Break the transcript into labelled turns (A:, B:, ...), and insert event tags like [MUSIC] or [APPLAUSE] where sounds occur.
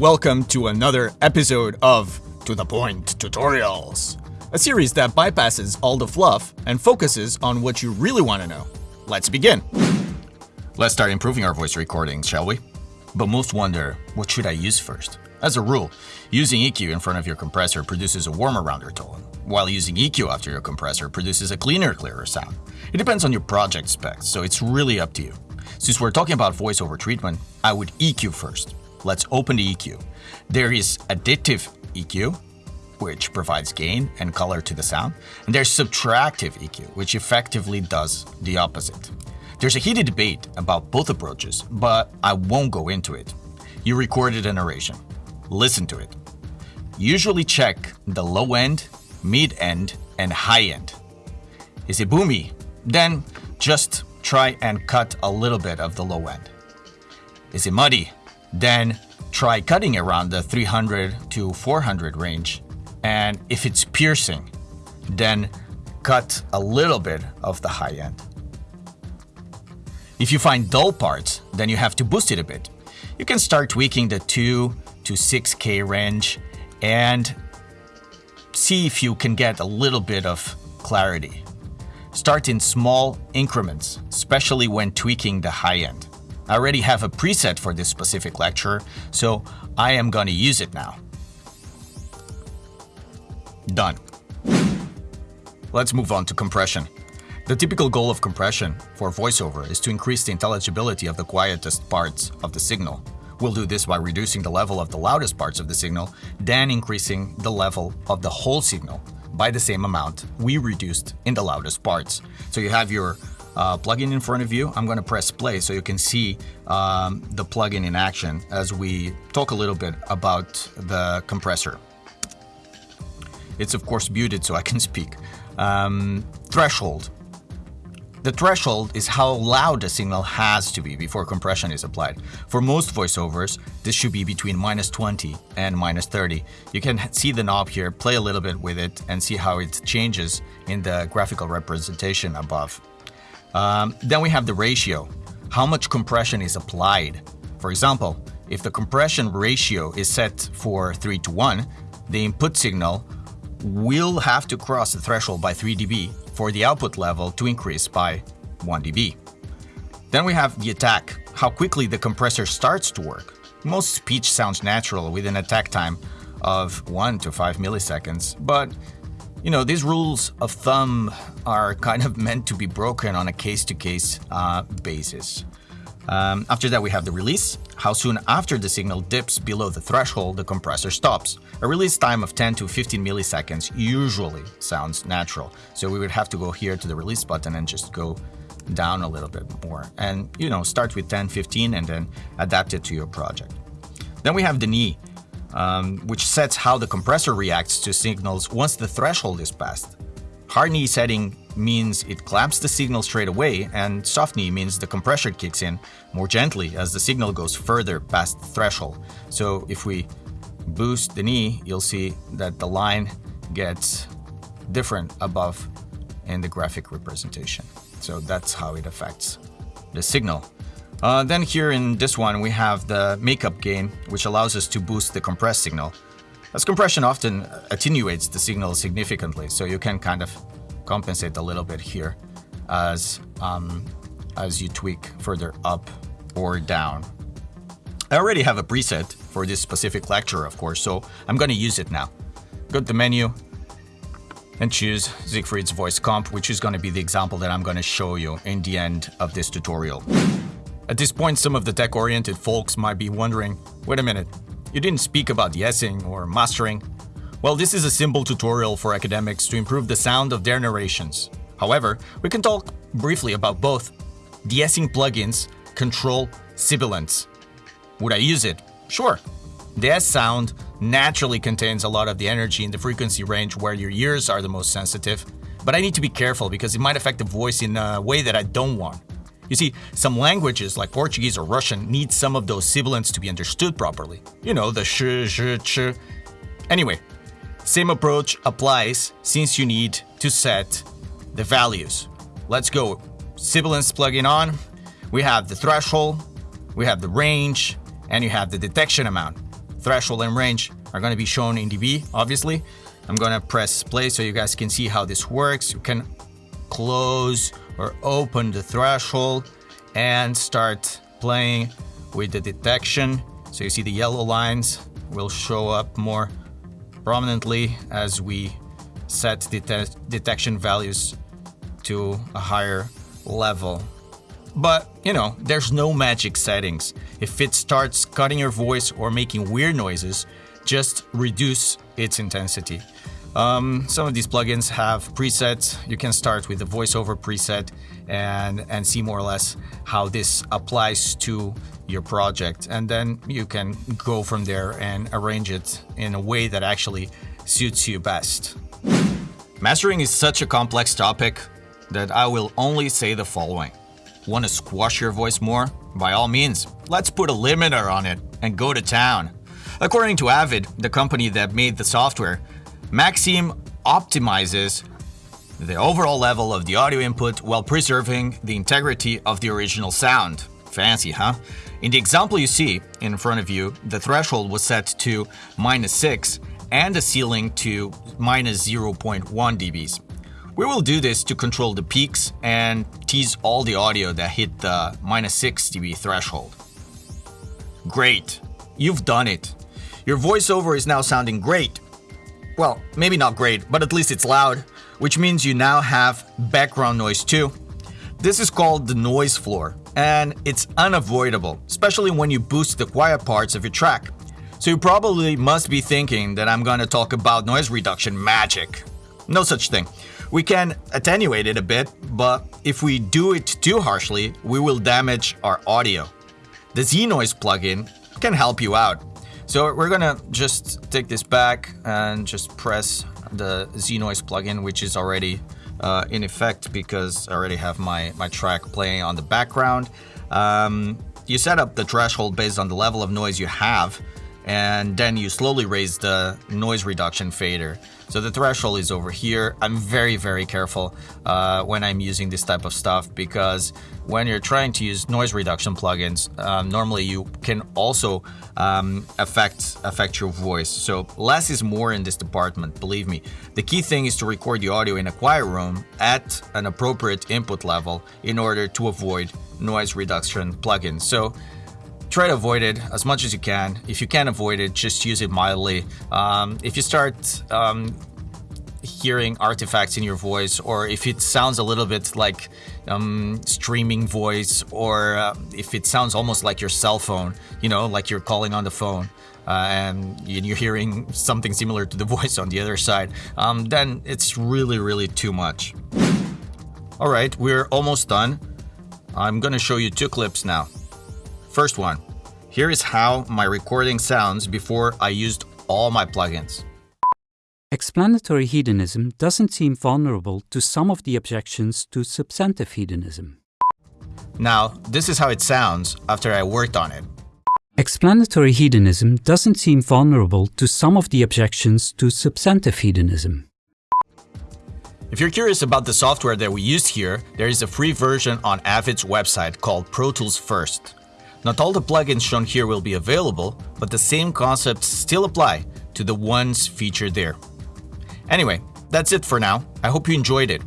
A: welcome to another episode of To The Point Tutorials, a series that bypasses all the fluff and focuses on what you really want to know. Let's begin. Let's start improving our voice recordings, shall we? But most wonder, what should I use first? As a rule, using EQ in front of your compressor produces a warmer rounder tone, while using EQ after your compressor produces a cleaner, clearer sound. It depends on your project specs, so it's really up to you. Since we're talking about voiceover treatment, I would EQ first. Let's open the EQ. There is additive EQ, which provides gain and color to the sound, and there's subtractive EQ, which effectively does the opposite. There's a heated debate about both approaches, but I won't go into it. You recorded a narration. Listen to it. Usually check the low end, mid end, and high end. Is it boomy? Then just try and cut a little bit of the low end. Is it muddy? Then try cutting around the 300 to 400 range. And if it's piercing, then cut a little bit of the high end. If you find dull parts, then you have to boost it a bit. You can start tweaking the 2 to 6K range and see if you can get a little bit of clarity. Start in small increments, especially when tweaking the high end. I already have a preset for this specific lecture, so I am gonna use it now. Done. Let's move on to compression. The typical goal of compression for voiceover is to increase the intelligibility of the quietest parts of the signal. We'll do this by reducing the level of the loudest parts of the signal, then increasing the level of the whole signal by the same amount we reduced in the loudest parts. So you have your uh, plugin in front of you. I'm going to press play so you can see um, the plugin in action as we talk a little bit about the compressor. It's of course muted so I can [LAUGHS] speak. Um, threshold. The threshold is how loud the signal has to be before compression is applied. For most voiceovers, this should be between minus 20 and minus 30. You can see the knob here, play a little bit with it, and see how it changes in the graphical representation above. Um, then we have the ratio, how much compression is applied. For example, if the compression ratio is set for 3 to 1, the input signal will have to cross the threshold by 3 dB for the output level to increase by 1 dB. Then we have the attack, how quickly the compressor starts to work. Most speech sounds natural with an attack time of 1 to 5 milliseconds, but you know, these rules of thumb are kind of meant to be broken on a case-to-case -case, uh, basis. Um, after that, we have the release, how soon after the signal dips below the threshold, the compressor stops. A release time of 10 to 15 milliseconds usually sounds natural. So we would have to go here to the release button and just go down a little bit more. And, you know, start with 10, 15, and then adapt it to your project. Then we have the knee, um, which sets how the compressor reacts to signals once the threshold is passed. Hard knee setting means it clamps the signal straight away, and soft knee means the compressor kicks in more gently as the signal goes further past the threshold. So if we boost the knee, you'll see that the line gets different above in the graphic representation. So that's how it affects the signal. Uh, then here in this one, we have the makeup gain, which allows us to boost the compressed signal. As compression often attenuates the signal significantly, so you can kind of compensate a little bit here as, um, as you tweak further up or down. I already have a preset for this specific lecture, of course, so I'm going to use it now. Go to the menu and choose Siegfried's voice comp, which is going to be the example that I'm going to show you in the end of this tutorial. At this point, some of the tech-oriented folks might be wondering, wait a minute, you didn't speak about de-essing or mastering. Well, this is a simple tutorial for academics to improve the sound of their narrations. However, we can talk briefly about both. De-essing plugins control sibilance. Would I use it? Sure. The S sound naturally contains a lot of the energy in the frequency range where your ears are the most sensitive, but I need to be careful because it might affect the voice in a way that I don't want. You see, some languages like Portuguese or Russian need some of those sibilants to be understood properly. You know, the sh, sh, ch. Anyway, same approach applies since you need to set the values. Let's go. Sibilance plugin on. We have the threshold, we have the range, and you have the detection amount. threshold and range are going to be shown in dB, obviously. I'm going to press play so you guys can see how this works. You can close or open the threshold and start playing with the detection. So you see the yellow lines will show up more prominently as we set det detection values to a higher level. But, you know, there's no magic settings. If it starts cutting your voice or making weird noises, just reduce its intensity. Um, some of these plugins have presets. You can start with the voiceover preset and, and see more or less how this applies to your project. And then you can go from there and arrange it in a way that actually suits you best. Mastering is such a complex topic that I will only say the following. Want to squash your voice more? By all means, let's put a limiter on it and go to town. According to Avid, the company that made the software, Maxim optimizes the overall level of the audio input while preserving the integrity of the original sound. Fancy, huh? In the example you see in front of you, the threshold was set to minus 6 and the ceiling to minus 0.1 dBs. We will do this to control the peaks and tease all the audio that hit the minus 6 dB threshold. Great, you've done it. Your voiceover is now sounding great. Well, maybe not great, but at least it's loud, which means you now have background noise too. This is called the noise floor, and it's unavoidable, especially when you boost the quiet parts of your track. So you probably must be thinking that I'm gonna talk about noise reduction magic. No such thing. We can attenuate it a bit, but if we do it too harshly, we will damage our audio. The Z-Noise plugin can help you out. So we're gonna just take this back and just press the Z-Noise plugin, which is already uh, in effect because I already have my, my track playing on the background. Um, you set up the threshold based on the level of noise you have, and then you slowly raise the noise reduction fader. So the threshold is over here. I'm very, very careful uh, when I'm using this type of stuff because when you're trying to use noise reduction plugins, um, normally you can also um, affect affect your voice. So less is more in this department, believe me. The key thing is to record the audio in a quiet room at an appropriate input level in order to avoid noise reduction plugins. So try to avoid it as much as you can. If you can't avoid it, just use it mildly. Um, if you start um, hearing artifacts in your voice, or if it sounds a little bit like um, streaming voice, or uh, if it sounds almost like your cell phone, you know, like you're calling on the phone. Uh, and you're hearing something similar to the [LAUGHS] voice on the other side, um, then it's really, really too much. All right, we're almost done. I'm gonna show you two clips now. First one, here is how my recording sounds before I used all my plugins.
B: Explanatory hedonism doesn't seem vulnerable to some of the objections to substantive hedonism.
A: Now, this is how it sounds after I worked on it.
B: Explanatory hedonism doesn't seem vulnerable to some of the objections to substantive hedonism.
A: If you're curious about the software that we used here, there is a free version on Avid's website called Pro Tools First. Not all the plugins shown here will be available, but the same concepts still apply to the ones featured there. Anyway, that's it for now. I hope you enjoyed it.